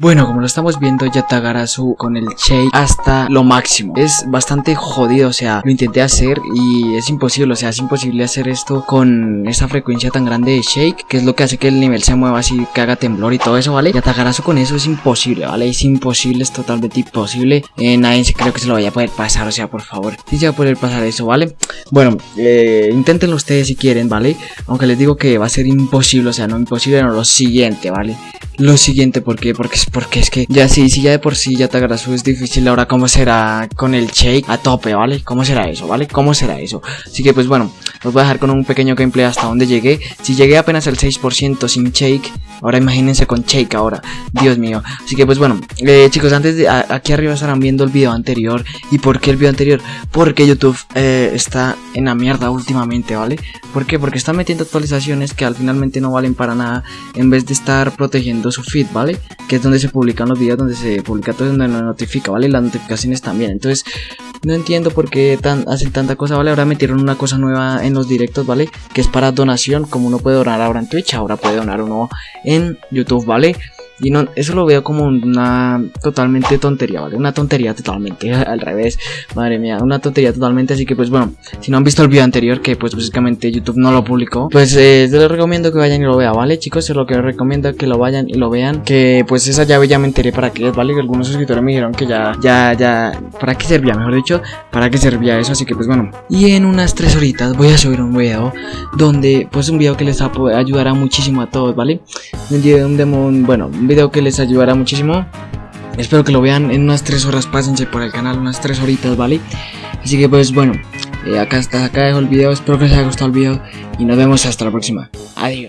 Bueno, como lo estamos viendo, Yatagarasu con el shake hasta lo máximo. Es bastante jodido, o sea, lo intenté hacer y es imposible, o sea, es imposible hacer esto con esa frecuencia tan grande de shake, que es lo que hace que el nivel se mueva así, que haga temblor y todo eso, ¿vale? Yatagarasu con eso es imposible, ¿vale? Es imposible, es totalmente imposible. Eh, nadie creo que se lo vaya a poder pasar, o sea, por favor, si se va a poder pasar eso, ¿vale? Bueno, eh, inténtenlo ustedes si quieren, ¿vale? Aunque les digo que va a ser imposible, o sea, no imposible, no, lo siguiente, ¿vale? Lo siguiente, ¿por qué? Porque es porque es que ya sí, si ya de por sí ya Yatagarasu es difícil, ahora cómo será con el shake a tope, ¿vale? ¿Cómo será eso, ¿vale? ¿Cómo será eso? Así que pues bueno, os voy a dejar con un pequeño gameplay hasta donde llegué. Si llegué apenas al 6% sin shake, ahora imagínense con shake ahora, Dios mío. Así que pues bueno, eh, chicos, antes de aquí arriba estarán viendo el video anterior. ¿Y por qué el video anterior? Porque YouTube eh, está en la mierda últimamente, ¿vale? ¿Por qué? Porque está metiendo actualizaciones que al finalmente no valen para nada en vez de estar protegiendo su feed, ¿vale? Que es donde se publican los videos, donde se publica todo, donde nos notifica, ¿vale? Las notificaciones también. Entonces, no entiendo por qué hacen tanta cosa, ¿vale? Ahora metieron una cosa nueva en los directos, ¿vale? Que es para donación, como uno puede donar ahora en Twitch, ahora puede donar uno en YouTube, ¿vale? Y no, eso lo veo como una totalmente tontería, ¿vale? Una tontería totalmente, al revés, madre mía, una tontería totalmente, así que pues bueno, si no han visto el video anterior, que pues básicamente YouTube no lo publicó, pues eh, les recomiendo que vayan y lo vean, ¿vale? Chicos, es lo que les recomiendo que lo vayan y lo vean, que pues esa llave ya me enteré para qué ¿vale? Que algunos suscriptores me dijeron que ya, ya, ya, ¿para qué servía? Mejor dicho, ¿para qué servía eso? Así que pues bueno, y en unas tres horitas voy a subir un video donde, pues un video que les ayudará muchísimo a todos, ¿vale? Un demo, bueno, video que les ayudará muchísimo. Espero que lo vean en unas 3 horas, pásense por el canal, unas 3 horitas, ¿vale? Así que pues bueno, eh, acá está, acá dejo el video, espero que les haya gustado el video y nos vemos hasta la próxima. Adiós.